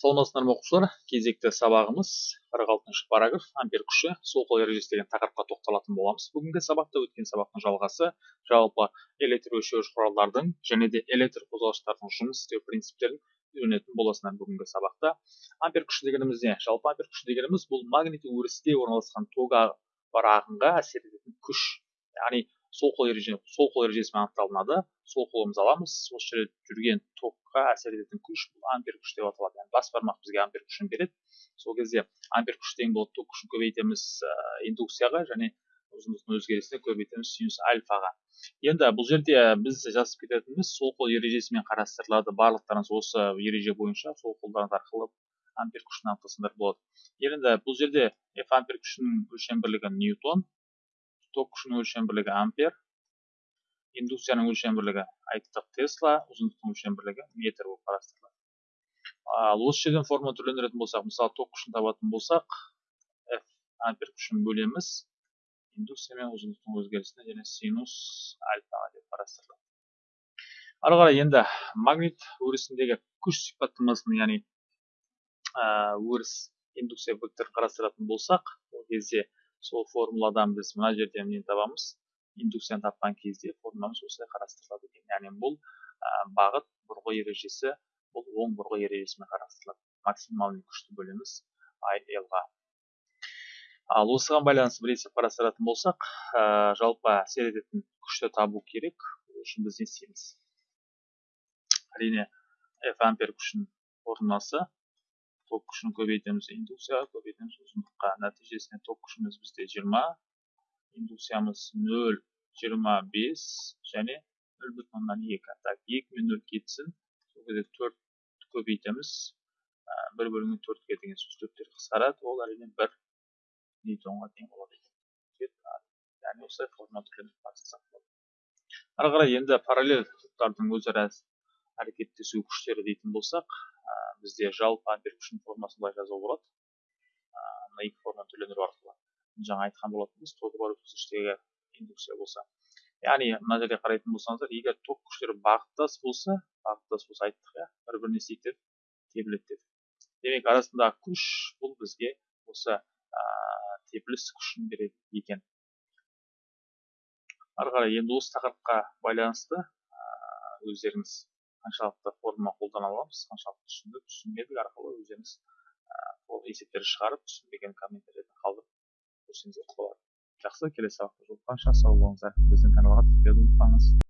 саламатсыздар ма оқушылар кезекті сабағымыз 46 параграф ампер күші. Сол қол ережесі деген тақырыпқа тоқталатын боламыз. Бүгінгі сабақта өткен сабақтың жалғасы жалпы электр өлшеуіш құралдардың және де электр қозғалғыштардың жұмыс істеу принциптерін үйренетін боласыңдар бүгінгі сабақта. Ампер күші дегеніміз не? Жалпы ампер күші дегеніміз бұл магнит өрісте орналасқан тогы бар ағынға әсер ететін күш. Яғни сол қол ереже сол қол ережесімен анықталынады. Сол қолымызды аламыз. Осы жерде жүрген токқа әсер ететін күш бұл ампер күш деп аталады. Яғни бас бармақ бізге ампер күшін береді. Сол кезде ампер күш тең болады ток күшін көбейтеміз индукцияға және ұзындықтың өзгерісіне көбейтеміз синус альфаға. Енді бұл жерде біз жазып кететініміз сол қол ережесімен қарастырылады. Барлықтарыңыз осы ереже бойынша сол қолдарыңыз арқылы ампер күшін анықтасаңдар болады. Енді бұл жерде f ампер күшінің өлшем бірлігі ньютон. Ток күшінің өлшем бірлігі ампер. Индукцияның өлшем бірлігі айттық тесла ұзындықтың өлшем бірлігі метр болып қарастырылады. Осы жерден формула түрлендіретін болсақ мысалы ток күшін табатын болсақ f ампер күшін бөлеміз. Индукция мен ұзындықтың өзгерісіне және синус альфаға деп қарастырылады. Ары қарай енді магнит өрісіндегі күш сипаттамасын яғни өріс индукция векторын қарастыратын болсақ ол кезде сол формуладан біз мына жерден нені табамыз? Индукцияны тапқан кезде формуламыз осылай қарастырылады екен. Яғни бұл бағыт бұрғы ережесі бұл оң бұрғы ережесімен қарастырылады. Максимальный күшті бөлеміз ға ал осыған байланысты бір есеп қарастыратын болсақ ә, жалпы әсер ететін күшті табу керек ол үшін біз не істейміз? Әрине f ампер күшінің формуласы ток күшін көбейтеміз индукцияға көбейтеміз ұзындыққа. Нәтижесінде ток күшіміз бізде 20 индукциямыз 0 25 және 0 бүтін оннан екі. Так екі мен нөл кетсін. Сол кезде төрт көбейтеміз бір бөлінген төртке деген сөз төрттер қысқарады. Ол әрине бір ньютонға тең болады екен. Яғни осылай формула болады. Ары қарай енді параллель топтардың өзара әрекеттесу күштері дейтін болсақ бізде жалпы ампер күшінің формасын былай жазуға болады. Мына екі форманы түрлендіру арқылы. Жаңа айтқан болатынбыз тогі бар өткізгіштегі индукция болса. Яғни мына жерде қарайтын болсаңыздар егер ток күштері бағыттас болса бағыттас болса айттық иә бір біріне істейді тебіледі дедік демек арасындағы күш бұл бізге осы ә, тепіліс күшін береді екен. Ары қарай енді осы тақырыпқа байланысты өздеріңіз қаншалықты формула қолдана аламыз қаншалықты түсіндік түсінбедік арқылы өздеріңіз ол есептерді шығарып түсінбеген комментарийлерді қалдырып көрсеңіздер болады. жақсы келесі сабақта жолыққанша сау болыңыздар. Біздің каналға тіркелуді ұмытпаңыз